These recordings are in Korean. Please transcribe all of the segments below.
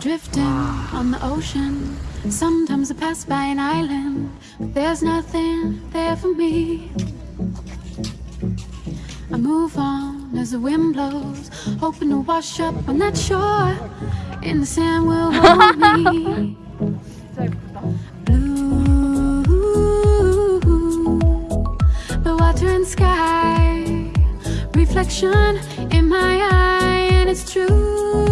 Drifting on the ocean Sometimes I pass by an island. But there's nothing there for me. I move on as the wind blows Hoping to wash up. On that shore And the sand will hold me. Blue The water and sky Reflection in my eye And it's true.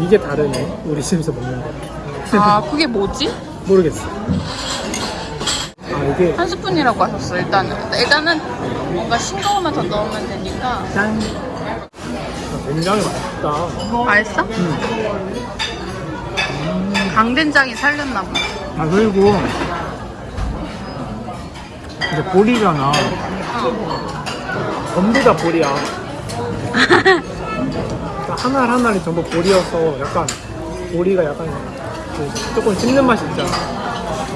이게 다르네 우리 집에서 먹는 거아 그게 뭐지? 모르겠어 아 이게 한 스푼이라고 하셨어 일단은. 일단은 뭔가 싱거운 맛더 넣으면 되니까. 짠 아, 굉장히 맛있다 맛있어? 음. 강된장이 살렸나 보다. 아 그리고 이제 보리잖아 전부 다 보리야 그러니까 하나 하나를 전부 보리여서 약간 보리가 약간 그 조금 씹는 맛이 있잖아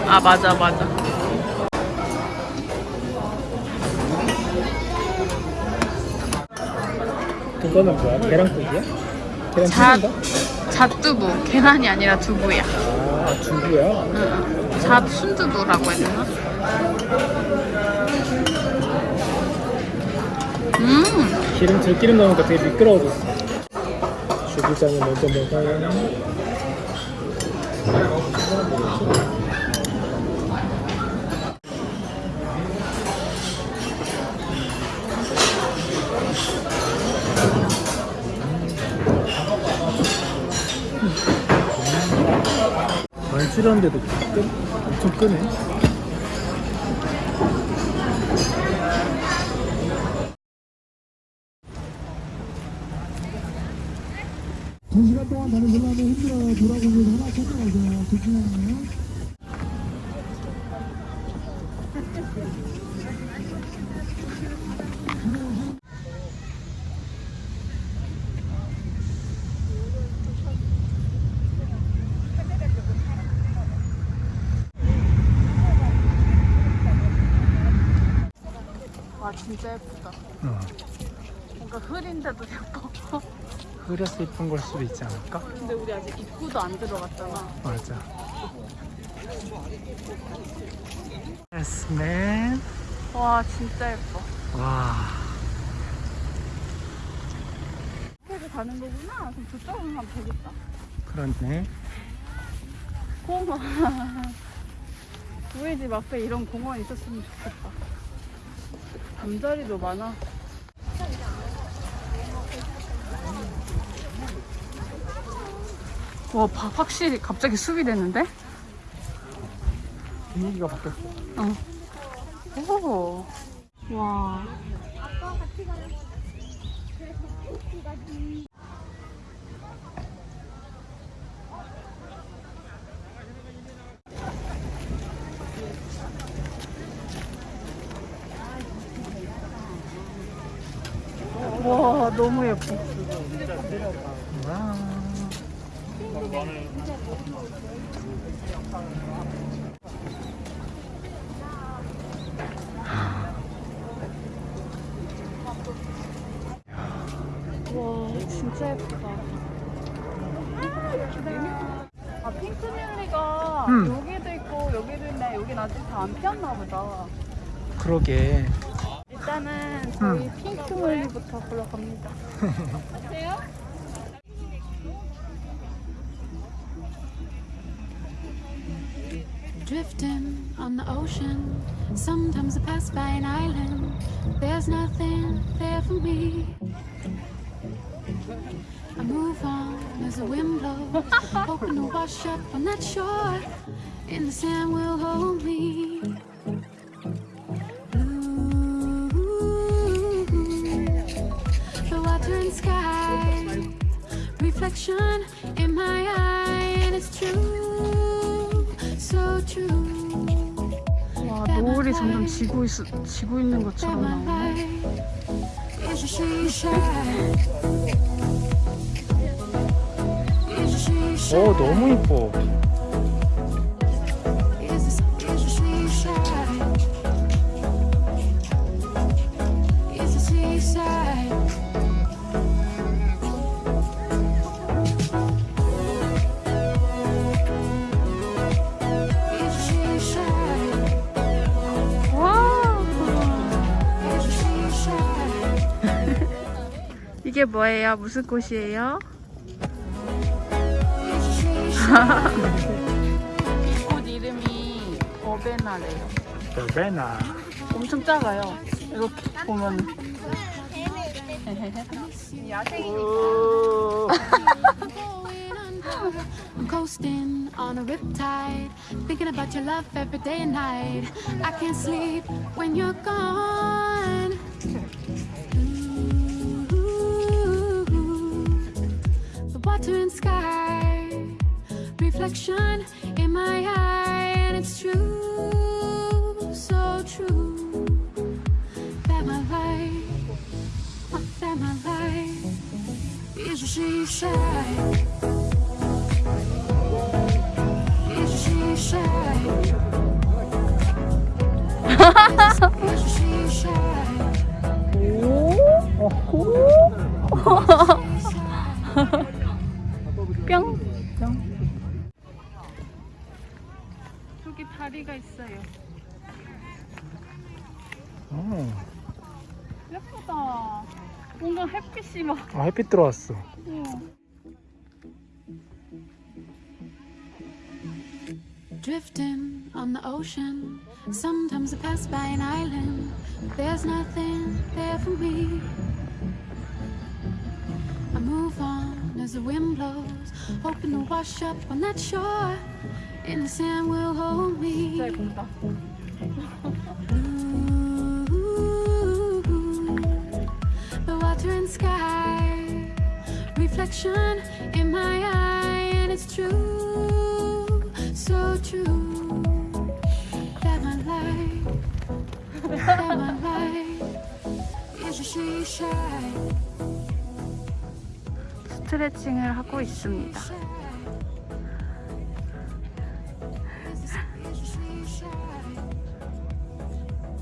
아 맞아 맞아. 그거는 뭐야? 계란국이야? 계란 자? 잣두부. 계란이 아니라 두부야. 아 두부야? 응. 잣 순두부라고 해야 되나? 음, 기름 들기름 넣으니까 되게 미끄러워졌어 주부장이 먼저 먹어요? 줄였는데도 끄, 엄청 끄네 두 시간 동안 다른 걸로 하면 힘들어요. 돌아보면서 하나 찾아가세요. 하나요. 와 진짜 예쁘다. 어. 뭔가 흐린데도 예뻐. 흐려서 이쁜 걸 수도 있지 않을까? 근데 우리 아직 입구도 안 들어갔잖아. 맞아. Man. 와 진짜 예뻐. 와. 이렇게 가는 거구나. 그럼 저쪽으로 가면 되겠다. 그렇네. 공원. 우리 집 앞에 이런 공원 있었으면 좋겠다. 잠자리도 많아. 와, 바- 확실히 갑자기 숲이 됐는데? 분위기가 바뀌었어. 어. 오. 와. 와, 너무 예뻐. 와. 와, 진짜 예쁘다. 아, 핑크뮬리가 음. 여기도 있고 여기도 있네. 여긴 아직 다 안 피었나 보다. 그러게. 일단은 저희 핑크뮬리부터 보러 갑니다. Drifting on the ocean. Sometimes I pass by an island. There's nothing there for me. I move on as the wind blows, hoping to wash up on that shore. In the sand will hold me. Blue, the water and sky, reflection in my eye, and it's true. 와 노을이 점점 지고 있 지고 있는 것처럼 나오네. 오 너무 이뻐. 이게 뭐예요? 무슨 꽃이에요? 이 꽃 이름이 버베나래요. 베나. 엄청 작아요. 이렇게 보면. I'm coasting on a riptide, thinking about your love every day and night. I can't sleep when you're gone. The sky, reflection in my eye, and it's true, so true that my life, that my life is she shine. Is she shine. 뭔가 햇빛이 막. 아 햇빛 들어왔어. Drifting on the ocean. Sometimes I pass by an island. There's nothing there for me. I move on as the wind blows, hoping to wash up on that shore. In the sand will hold me. 진짜 예쁘다. Reflection in my eye, and it's true, so true that my life, that my life is a she shine. 스트레칭을 하고 있습니다.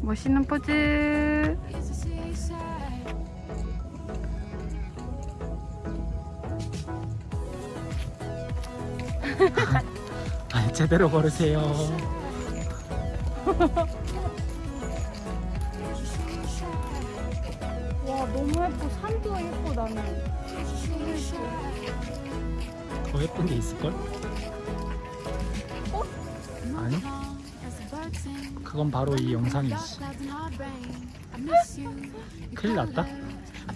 멋있는 포즈. 아 제대로 걸으세요. 와 너무 예뻐. 산도 예뻐 나는. 더 예쁜 게 있을걸? 아니? 그건 바로 이 영상이지. 큰일 났다.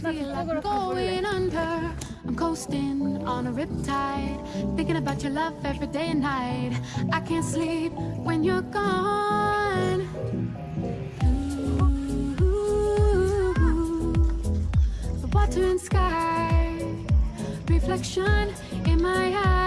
Feel like I'm going under. I'm coasting on a riptide, thinking about your love every day and night. I can't sleep when you're gone. Ooh, the water and sky, reflection in my eye,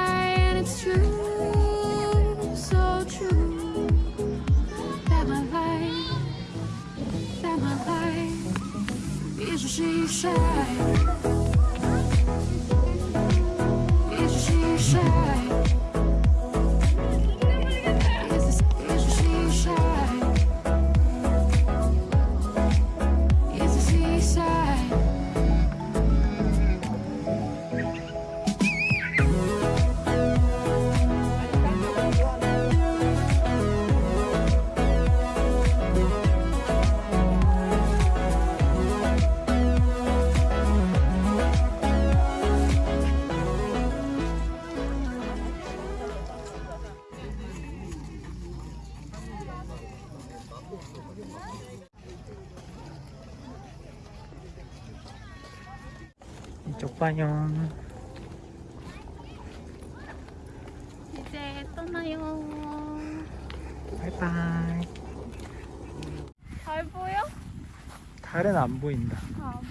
쪽 봐요. 이제 떠나요. 바이바이. 잘 보여? 달은 안 보인다. 아, 뭐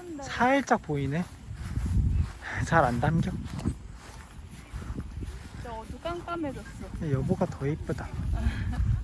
예쁜데. 살짝 보이네. 잘 안 담겨. 진짜 어두깜깜해졌어. 여보가 더 이쁘다.